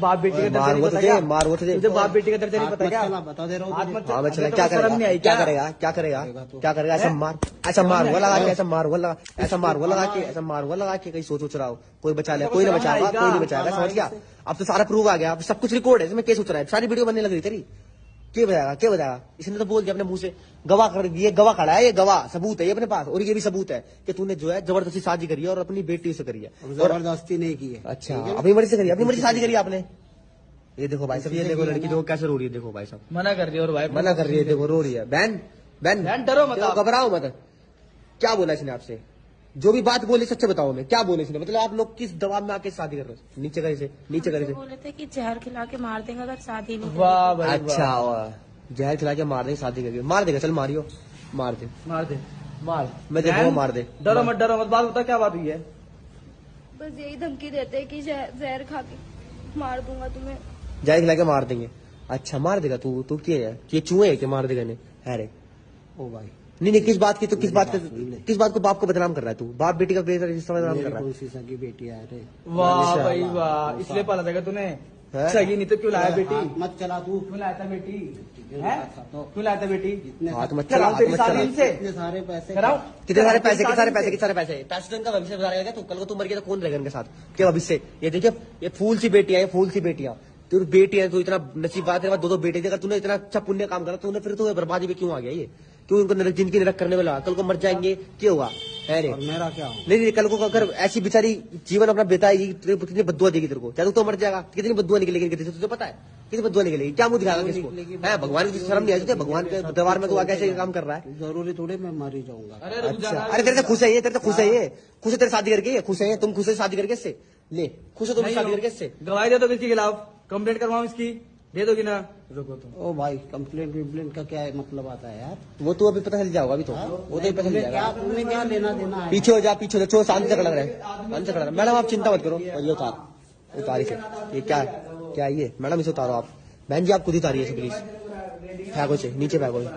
बाप बेटी का मार वो थे तुझे मार वो दे। तुझे बाप बेटी का दर्द नहीं पता क्या? बता दे रहा हूँ हाँ चला क्या को शर्म करेगा? क्या? करेगा? क्या करेगा? क्या करेगा? ऐसा मार ऐसा मार वो लगा के ऐसा मार वो लगा ऐसा मार वो लगा के ऐसा मार वो लगा के कहीं सोच सोच रहा हो। कोई बचा ले कोई नहीं बचाएगा कोई नहीं बचाएगा समझ गया? अब तो सारा प्रूव आ गया अब सब कुछ रिकॉर्ड है इसमें क्या सोच रहा है। सारी वीडियो बनने लग रही तेरी। क्या बताएगा क्या बताएगा इसने तो बोल दिया अपने मुँह से गवाह कर ये गवाह खड़ा है ये गवाह सबूत है ये अपने पास और ये भी सबूत है कि तूने जो है ज़बरदस्ती शादी करी है और अपनी बेटी से करी है। ज़बरदस्ती नहीं की है। अच्छा अपनी मर्ज़ी से करी अपनी मर्ज़ी शादी करी आपने? ये देखो भाई साहब ये देखो लड़की देखो कैसे रो रही है देखो भाई साहब। मना कर रही है और भाई मना कर रही है देखो रो रही है। बहन बहन बहन, डरो मत घबराओ मत। क्या बोला इसने आपसे? जो भी बात बोली सच्चे बताओ मैं क्या बोले इसने? मतलब आप लोग किस दबाव में आके शादी कर रहे हो? नीचे करे से नीचे करे से। बोले थे कि जहर खिला के मार देंगे अगर शादी नहीं वाह भाई अच्छा वाह। जहर खिला के मार देंगे शादी करके। मार देगा चल मारियो। मार दे। मार दे। मार। मैं बहन, मार दे। डरो मत डरो मत। बात बता क्या बात हुई है? बस यही धमकी देते हैं कि जहर खा के मार दूँगा तुम्हें। जहर खिला के मार देंगे। अच्छा मार देगा तू तू क्या है? ये चूहे है कि मार देगा ने है ओ भाई। नहीं नहीं किस बात की तो किस बात। का किस बात को बाप को बदनाम कर रहा है तू? बाप बेटी का रिश्ता बदनाम कर रहा है। सगी बेटी है रे वाह अच्छा। भाई वाह इसलिए पाला जाएगा तूने? है? सही नहीं तो क्यों लाया बेटी? मत चला तू। क्यों लाया था बेटी? क्यों लाया था तो? क्यों लाया था बेटी? हाथ मत चला तेरी मत इनसे। इतने सारे पैसे कितने सारे पैसे कितने सारे पैसे कितने सारे पैसे? पैसे इनका भविष्य बता रहेगा तू कल को तू मर गया तो कौन रहेगा इनके साथ? क्या भविष्य ये देखिए ये फूल सी बेटियाँ ये फूल सी बेटियाँ। तू बेटी है तू इतना नसीब बात है दो दो बेटे थे, अगर तूने इतना अच्छा पुण्य काम करा तूने फिर तो बर्बादी में क्यों आ गया ये? क्यों इनको नरक ज़िंदगी नरक करने वाला? कल को मर जाएँगे। क्या हुआ? है रे। मेरा क्या हो नहीं नहीं कल को अगर ऐसी बेचारी जीवन अपना बिताएगी तेरे कितनी बदुआ देगी तेरे को? चाहे तो मर जाएगा। कितनी बदुआ निकलेगी इनके तुझे पता है? कितनी बदुआ निकलेगी? क्या मुँह दिखाएगा किसको? है भगवान की शर्म नहीं आई भगवान के दरबार में तू आके ऐसे काम कर रहा है। ज़रूरी थोड़ी मैं मर ही जाऊँगा। अरे अच्छा। अरे तेरे से खुश है ये? तेरे से खुश है ये? खुश है तेरे शादी करके ये? खुश है तुम खुश है शादी करके इससे? ले खुश हो तुम शादी करके इससे? गवाही दे दो किसके खिलाफ? कंप्लेंट करवाऊं इसकी? दे दोगे ना। रुको तुम। ओ भाई कंप्लेंट विम्प्लेंट का क्या मतलब आता है यार? वो तो अभी पता चल जाओगा अभी तो। वो तो पता चल जाएगा। तुमने क्या लेना देना है? पीछे हो जा पीछे हो जा। चो शांति से खड़ा रहे शांत से खड़ा रहे मैडम आप चिंता मत करो। ये उतार। उतारी से ये क्या क्या ये? मैडम इसे उतारो आप। बहन जी आप खुद ही उतारिये प्लीज़ फेंको से नीचे फेंको